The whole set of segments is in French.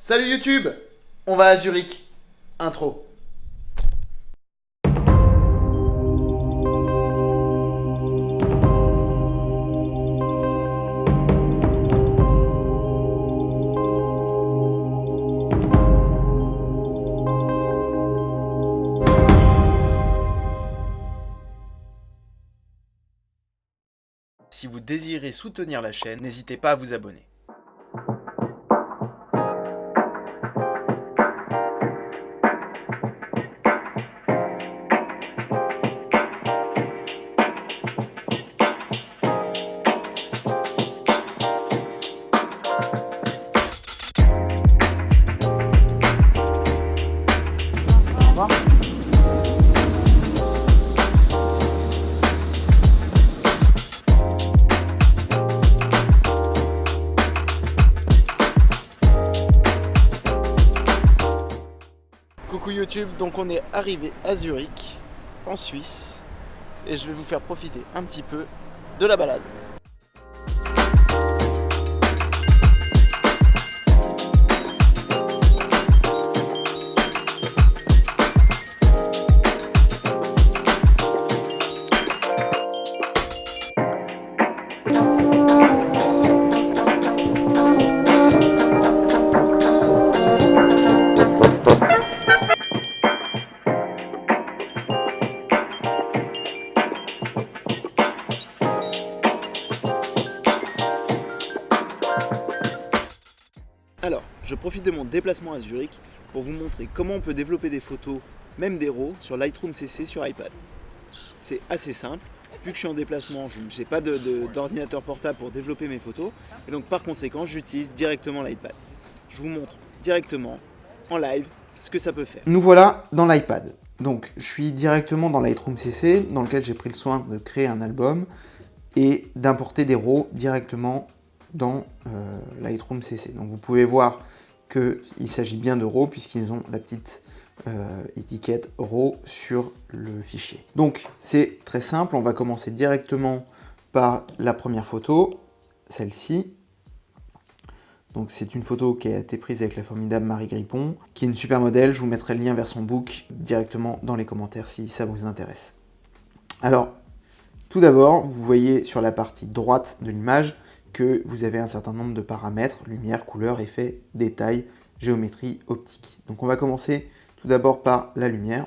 Salut YouTube On va à Zurich. Intro. Si vous désirez soutenir la chaîne, n'hésitez pas à vous abonner. YouTube, donc on est arrivé à Zurich, en Suisse, et je vais vous faire profiter un petit peu de la balade. Alors, je profite de mon déplacement à Zurich pour vous montrer comment on peut développer des photos, même des RAW, sur Lightroom CC sur iPad. C'est assez simple, vu que je suis en déplacement, je n'ai pas d'ordinateur portable pour développer mes photos, et donc par conséquent, j'utilise directement l'iPad. Je vous montre directement, en live, ce que ça peut faire. Nous voilà dans l'iPad. Donc, je suis directement dans Lightroom CC, dans lequel j'ai pris le soin de créer un album et d'importer des RAW directement dans euh, Lightroom CC. Donc vous pouvez voir qu'il s'agit bien de RAW puisqu'ils ont la petite euh, étiquette RAW sur le fichier. Donc c'est très simple, on va commencer directement par la première photo, celle-ci. Donc c'est une photo qui a été prise avec la formidable Marie Grippon, qui est une super modèle, je vous mettrai le lien vers son book directement dans les commentaires si ça vous intéresse. Alors, tout d'abord, vous voyez sur la partie droite de l'image, vous avez un certain nombre de paramètres, lumière, couleur, effet, détail, géométrie, optique. Donc on va commencer tout d'abord par la lumière.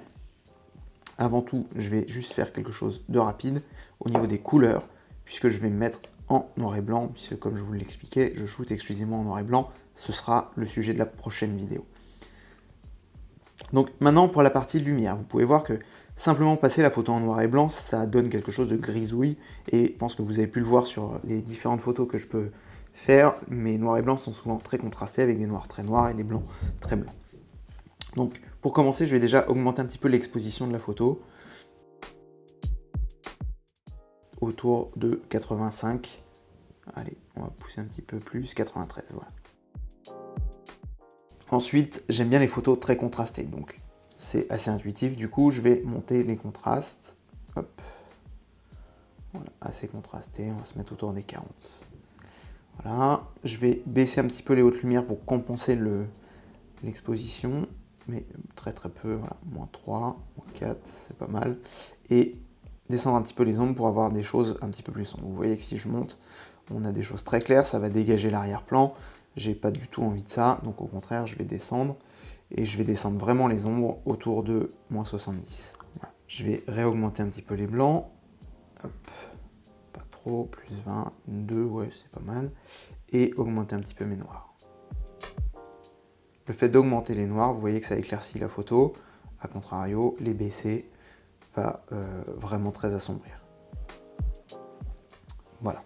Avant tout, je vais juste faire quelque chose de rapide au niveau des couleurs, puisque je vais me mettre en noir et blanc, puisque comme je vous l'expliquais, je shoot exclusivement en noir et blanc. Ce sera le sujet de la prochaine vidéo. Donc maintenant pour la partie lumière, vous pouvez voir que simplement passer la photo en noir et blanc, ça donne quelque chose de grisouille et je pense que vous avez pu le voir sur les différentes photos que je peux faire, mes noirs et blancs sont souvent très contrastés avec des noirs très noirs et des blancs très blancs. Donc pour commencer, je vais déjà augmenter un petit peu l'exposition de la photo autour de 85. Allez, on va pousser un petit peu plus, 93, voilà. Ensuite, j'aime bien les photos très contrastées, donc c'est assez intuitif. Du coup, je vais monter les contrastes. Hop. Assez contrasté, on va se mettre autour des 40. Voilà, je vais baisser un petit peu les hautes lumières pour compenser l'exposition, mais très très peu, moins 3, moins 4, c'est pas mal. Et descendre un petit peu les ombres pour avoir des choses un petit peu plus sombres. Vous voyez que si je monte, on a des choses très claires, ça va dégager l'arrière-plan, j'ai pas du tout envie de ça, donc au contraire, je vais descendre, et je vais descendre vraiment les ombres autour de moins 70. Je vais réaugmenter un petit peu les blancs, Hop. pas trop, plus 20, 2, ouais, c'est pas mal, et augmenter un petit peu mes noirs. Le fait d'augmenter les noirs, vous voyez que ça éclaircit la photo, a contrario, les baisser va euh, vraiment très assombrir. Voilà.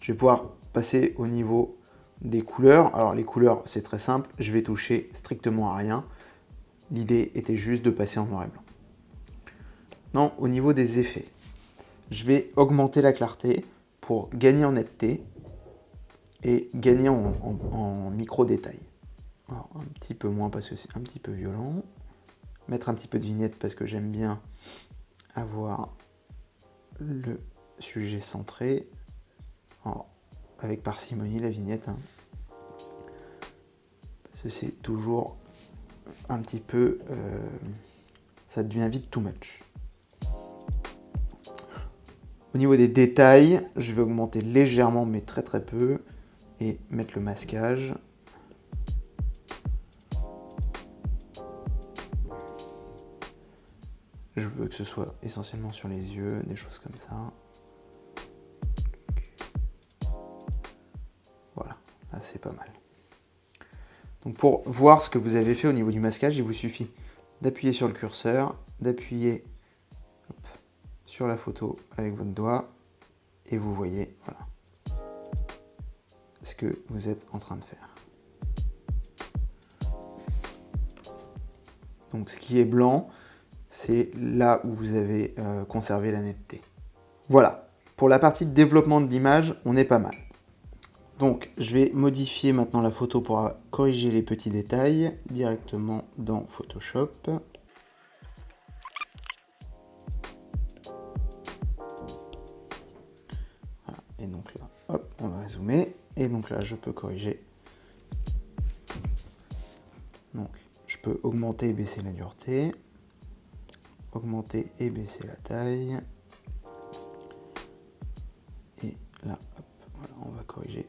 Je vais pouvoir passer au niveau des couleurs. Alors les couleurs, c'est très simple, je vais toucher strictement à rien. L'idée était juste de passer en noir et blanc. Non, au niveau des effets, je vais augmenter la clarté pour gagner en netteté et gagner en, micro-détail. Un petit peu moins parce que c'est un petit peu violent. Mettre un petit peu de vignette parce que j'aime bien avoir le sujet centré avec parcimonie la vignette. Hein. c'est toujours un petit peu... Euh, ça devient vite too much. Au niveau des détails, je vais augmenter légèrement, mais très très peu, et mettre le masquage. Je veux que ce soit essentiellement sur les yeux, des choses comme ça. C'est pas mal. Donc pour voir ce que vous avez fait au niveau du masquage, il vous suffit d'appuyer sur le curseur, d'appuyer sur la photo avec votre doigt et vous voyez voilà, ce que vous êtes en train de faire. Donc ce qui est blanc, c'est là où vous avez euh, conservé la netteté. Voilà, pour la partie de développement de l'image, on est pas mal. Donc je vais modifier maintenant la photo pour corriger les petits détails directement dans Photoshop. Et donc là, hop, on va zoomer. Et donc là, je peux corriger. Donc, je peux augmenter et baisser la dureté. Augmenter et baisser la taille. Et là, hop, voilà, on va corriger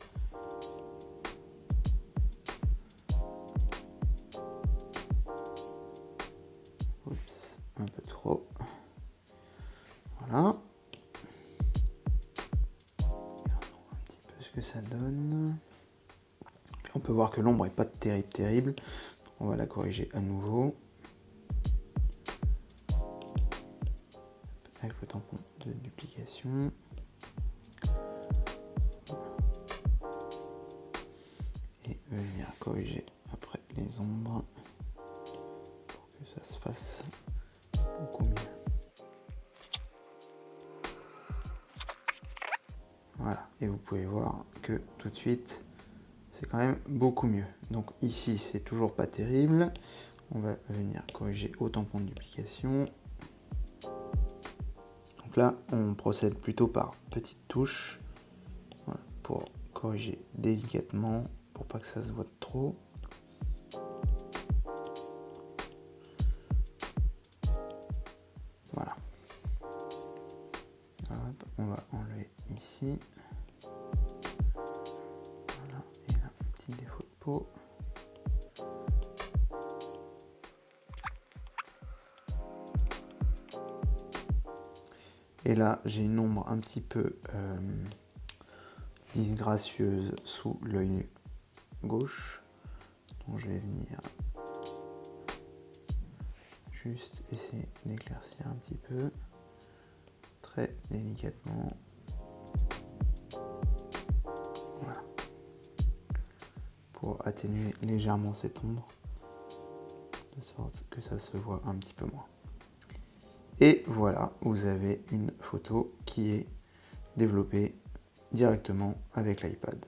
Un petit peu ce que ça donne. on peut voir que l'ombre n'est pas terrible terrible. On va la corriger à nouveau. Avec le tampon de duplication. Et venir corriger après les ombres pour que ça se fasse et vous pouvez voir que tout de suite, c'est quand même beaucoup mieux. Donc ici, c'est toujours pas terrible. On va venir corriger au tampon de duplication. Donc là, on procède plutôt par petites touches pour corriger délicatement, pour pas que ça se voit trop. Voilà. on va enlever ici. Défaut de peau. Et là, j'ai une ombre un petit peu euh, disgracieuse sous l'œil gauche. Donc je vais venir juste essayer d'éclaircir un petit peu, très délicatement. Atténuer légèrement cette ombre, de sorte que ça se voit un petit peu moins. Et voilà, vous avez une photo qui est développée directement avec l'iPad.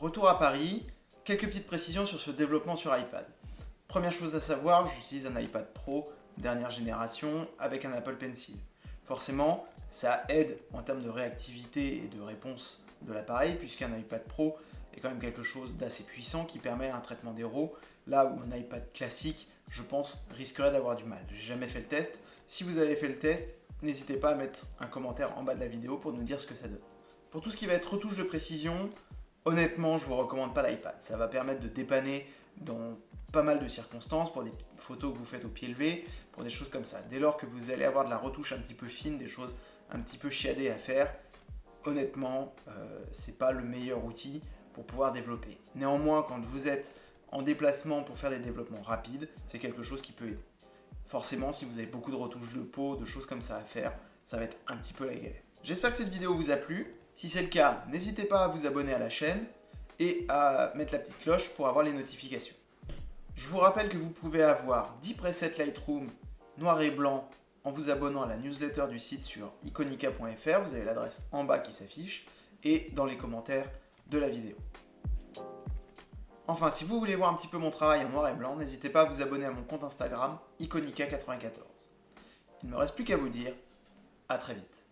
Retour à Paris, quelques petites précisions sur ce développement sur iPad. Première chose à savoir, j'utilise un iPad Pro dernière génération avec un Apple Pencil. Forcément, ça aide en termes de réactivité et de réponse de l'appareil puisqu'un iPad Pro est quand même quelque chose d'assez puissant qui permet un traitement des RAW là où un iPad classique, je pense, risquerait d'avoir du mal. J'ai jamais fait le test. Si vous avez fait le test, n'hésitez pas à mettre un commentaire en bas de la vidéo pour nous dire ce que ça donne. Pour tout ce qui va être retouche de précision, honnêtement, je vous recommande pas l'iPad. Ça va permettre de dépanner dans pas mal de circonstances, pour des photos que vous faites au pied levé, pour des choses comme ça. Dès lors que vous allez avoir de la retouche un petit peu fine, des choses un petit peu chiadées à faire, honnêtement, euh, c'est pas le meilleur outil pour pouvoir développer. Néanmoins, quand vous êtes en déplacement pour faire des développements rapides, c'est quelque chose qui peut aider. Forcément, si vous avez beaucoup de retouches de peau, de choses comme ça à faire, ça va être un petit peu la galère. J'espère que cette vidéo vous a plu. Si c'est le cas, n'hésitez pas à vous abonner à la chaîne et à mettre la petite cloche pour avoir les notifications. Je vous rappelle que vous pouvez avoir 10 presets Lightroom noir et blanc en vous abonnant à la newsletter du site sur iconica.fr, vous avez l'adresse en bas qui s'affiche, et dans les commentaires de la vidéo. Enfin, si vous voulez voir un petit peu mon travail en noir et blanc, n'hésitez pas à vous abonner à mon compte Instagram, iconica94. Il ne me reste plus qu'à vous dire, à très vite.